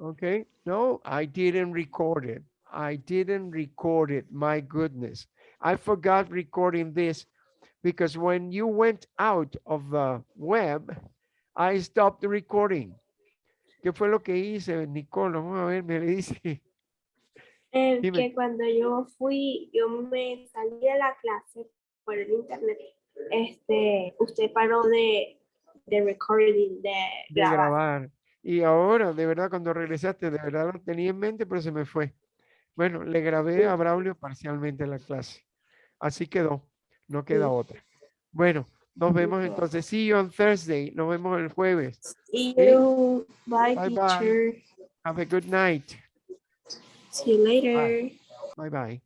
Okay. No, I didn't record it. I didn't record it. My goodness. I forgot recording this because when you went out of the web, I stopped the recording. ¿Qué fue lo que hice, Nicole? Vamos a ver, me le dice. Eh, Dime. que cuando yo fui, yo me salí de la clase por el internet, este, usted paró de, de recording, de de grabar. grabar. Y ahora, de verdad, cuando regresaste, de verdad lo tenía en mente, pero se me fue. Bueno, le grabé a Braulio parcialmente la clase. Así quedó. No queda otra. Bueno, nos vemos entonces. See you on Thursday. Nos vemos el jueves. See you. Bye, Bye, bye. teacher. Have a good night. See you later. Bye bye.